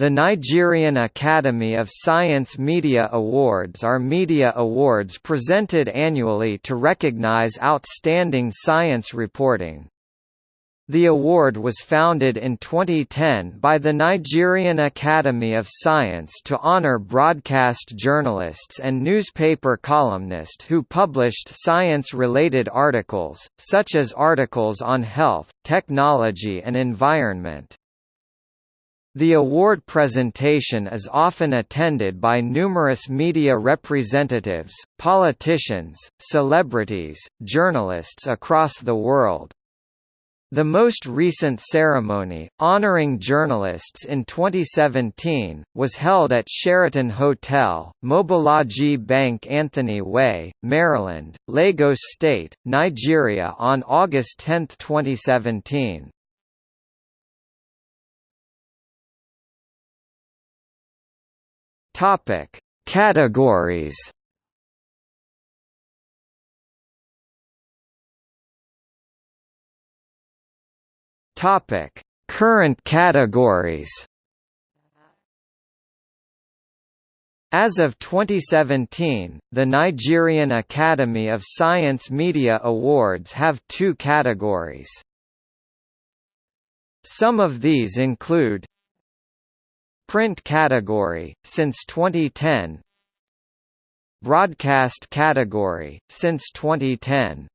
The Nigerian Academy of Science Media Awards are media awards presented annually to recognize outstanding science reporting. The award was founded in 2010 by the Nigerian Academy of Science to honor broadcast journalists and newspaper columnists who published science-related articles, such as articles on health, technology and environment. The award presentation is often attended by numerous media representatives, politicians, celebrities, journalists across the world. The most recent ceremony, honoring journalists in 2017, was held at Sheraton Hotel, Mobolaji Bank Anthony Way, Maryland, Lagos State, Nigeria on August 10, 2017. Topic: Categories. Topic: Current categories. As of 2017, the Nigerian Academy of Science Media Awards have two categories. Some of these include Print category, since 2010 Broadcast category, since 2010